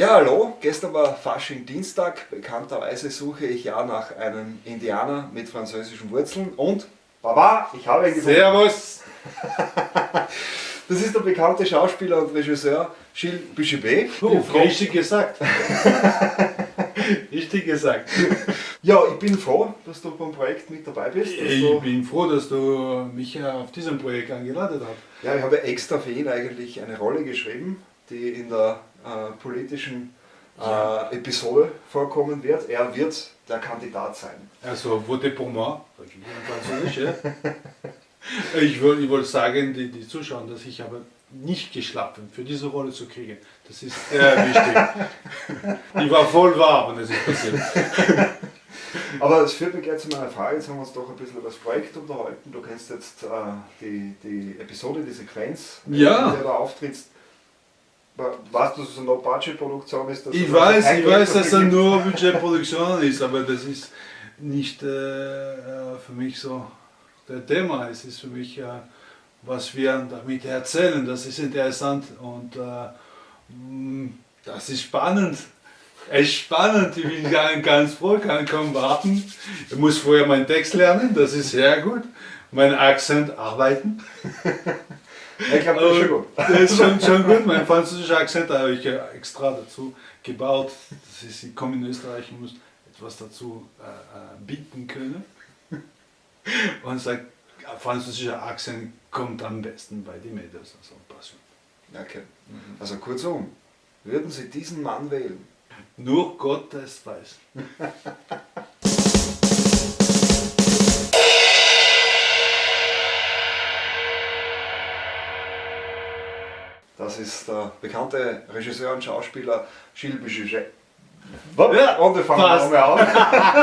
Ja, hallo, gestern war Fasching Dienstag. Bekannterweise suche ich ja nach einem Indianer mit französischen Wurzeln und Baba, ich habe ihn gefunden. Servus! Das ist der bekannte Schauspieler und Regisseur Gilles Bouchibet. Oh, richtig gesagt. richtig gesagt. Ja, ich bin froh, dass du beim Projekt mit dabei bist. Ich bin froh, dass du mich auf diesem Projekt eingeladen hast. ja, ich habe extra für ihn eigentlich eine Rolle geschrieben, die in der äh, politischen äh, Episode vorkommen wird. Er wird der Kandidat sein. Also, votez pour moi. Französisch, ja? Ich wollte ich wollt sagen, die, die Zuschauer, dass ich aber nicht geschlafen für diese Rolle zu kriegen. Das ist sehr wichtig. Ich war voll warm und es ist passiert. Aber das führt mich gleich zu meiner Frage. Jetzt haben wir uns doch ein bisschen über das Projekt unterhalten. Du kennst jetzt äh, die, die Episode, die Sequenz, Ja. in der du auftrittst. Weißt du, dass es eine No-Budget-Produktion ist? Ich es weiß, ich weiß, dass er gibt? nur Budgetproduktion ist, aber das ist nicht äh, für mich so der Thema. Es ist für mich, äh, was wir damit erzählen, das ist interessant und äh, das ist spannend. Echt spannend, ich bin ganz, ganz froh, kann kaum warten. Ich muss vorher meinen Text lernen, das ist sehr gut. Mein Akzent arbeiten. Ich glaube, das ist schon gut. Das ist schon, schon gut. Mein französischer Akzent habe ich extra dazu gebaut. Das ist, ich komme in Österreich und muss etwas dazu äh, äh, bieten können. Und sagt, französischer Akzent kommt am besten bei den Mädels. Also Passion. Okay. Also kurzum, würden Sie diesen Mann wählen? Nur Gott es weiß. Das ist der bekannte Regisseur und Schauspieler Gilles Bouchet. Ja, und wir fangen nochmal an.